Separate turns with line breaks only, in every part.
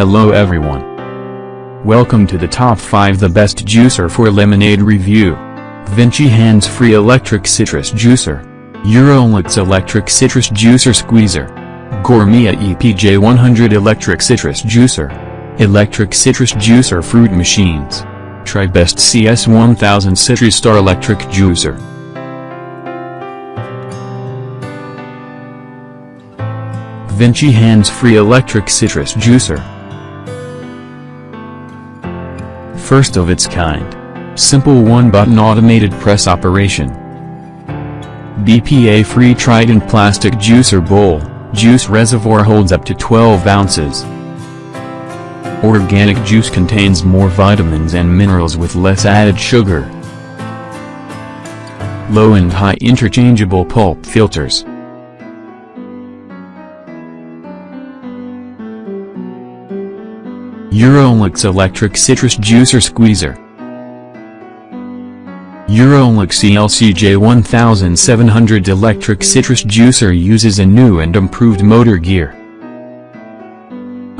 Hello everyone. Welcome to the top 5 the best juicer for lemonade review. Vinci Hands-Free Electric Citrus Juicer. Eurolux Electric Citrus Juicer Squeezer. Gourmia EPJ 100 Electric Citrus Juicer. Electric Citrus Juicer Fruit Machines. Tribest CS 1000 Citrus Star Electric Juicer. Vinci Hands-Free Electric Citrus Juicer. First of its kind. Simple one-button automated press operation. BPA-free Tritan plastic juicer bowl, juice reservoir holds up to 12 ounces. Organic juice contains more vitamins and minerals with less added sugar. Low and high interchangeable pulp filters. Eurolux Electric Citrus Juicer Squeezer Eurolux ELCJ 1700 electric citrus juicer uses a new and improved motor gear.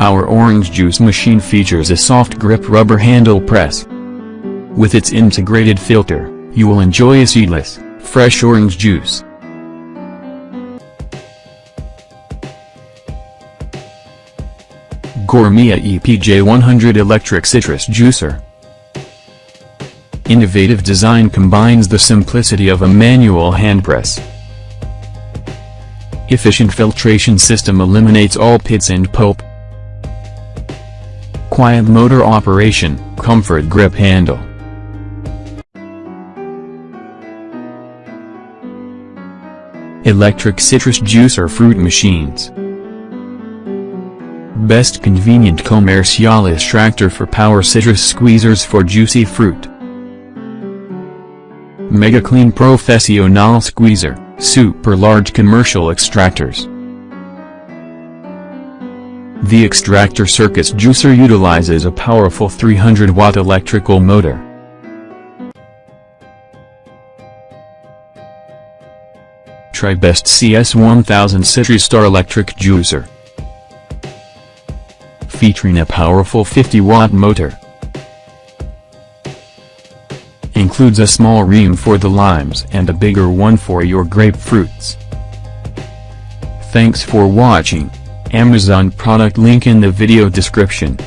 Our orange juice machine features a soft grip rubber handle press. With its integrated filter, you will enjoy a seedless, fresh orange juice. Gourmia EPJ 100 Electric Citrus Juicer Innovative design combines the simplicity of a manual hand press. Efficient filtration system eliminates all pits and pulp. Quiet motor operation, comfort grip handle. Electric citrus juicer fruit machines. Best convenient commercial extractor for power citrus squeezers for juicy fruit. Mega Clean Professional Squeezer, super large commercial extractors. The extractor circus juicer utilizes a powerful 300 watt electrical motor. Tribest CS1000 Citrus Star Electric Juicer featuring a powerful 50-watt motor. Includes a small ream for the limes and a bigger one for your grapefruits. Thanks for watching. Amazon product link in the video description.